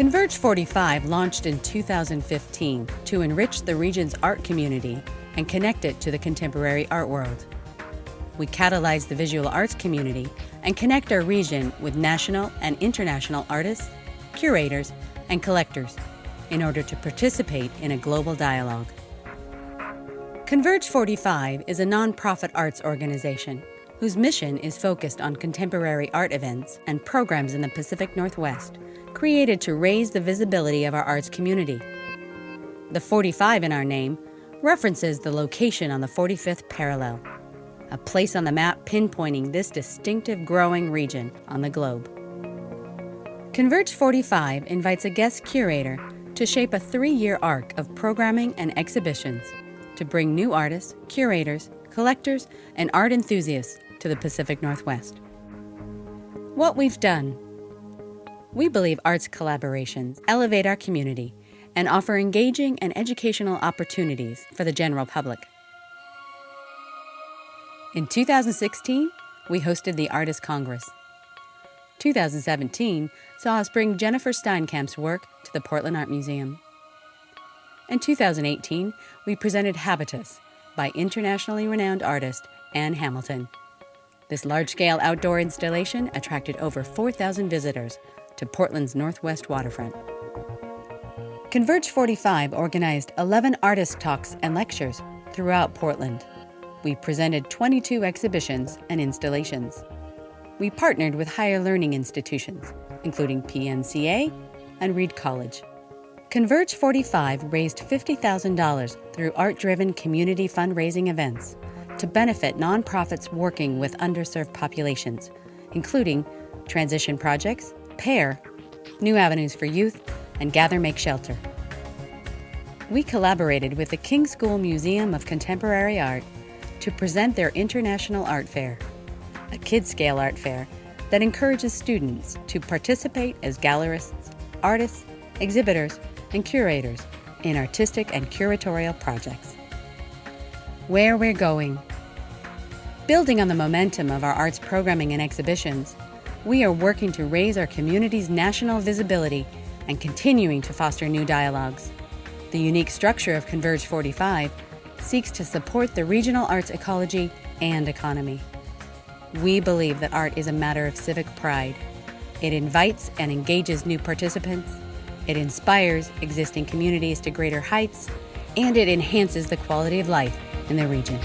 Converge 45 launched in 2015 to enrich the region's art community and connect it to the contemporary art world. We catalyze the visual arts community and connect our region with national and international artists, curators, and collectors in order to participate in a global dialogue. Converge 45 is a nonprofit arts organization whose mission is focused on contemporary art events and programs in the Pacific Northwest, created to raise the visibility of our arts community. The 45 in our name references the location on the 45th parallel, a place on the map pinpointing this distinctive growing region on the globe. Converge 45 invites a guest curator to shape a three year arc of programming and exhibitions to bring new artists, curators, collectors, and art enthusiasts to the Pacific Northwest. What we've done. We believe arts collaborations elevate our community and offer engaging and educational opportunities for the general public. In 2016, we hosted the Artist Congress. 2017 saw us bring Jennifer Steinkamp's work to the Portland Art Museum. In 2018, we presented Habitus by internationally renowned artist Ann Hamilton. This large scale outdoor installation attracted over 4,000 visitors to Portland's northwest waterfront. Converge 45 organized 11 artist talks and lectures throughout Portland. We presented 22 exhibitions and installations. We partnered with higher learning institutions, including PNCA and Reed College. Converge 45 raised $50,000 through art driven community fundraising events to benefit nonprofits working with underserved populations, including Transition Projects, PAIR, New Avenues for Youth, and Gather Make Shelter. We collaborated with the King School Museum of Contemporary Art to present their International Art Fair, a kid scale art fair that encourages students to participate as gallerists, artists, exhibitors, and curators in artistic and curatorial projects. Where we're going. Building on the momentum of our arts programming and exhibitions, we are working to raise our community's national visibility and continuing to foster new dialogues. The unique structure of Converge 45 seeks to support the regional arts ecology and economy. We believe that art is a matter of civic pride. It invites and engages new participants it inspires existing communities to greater heights, and it enhances the quality of life in the region.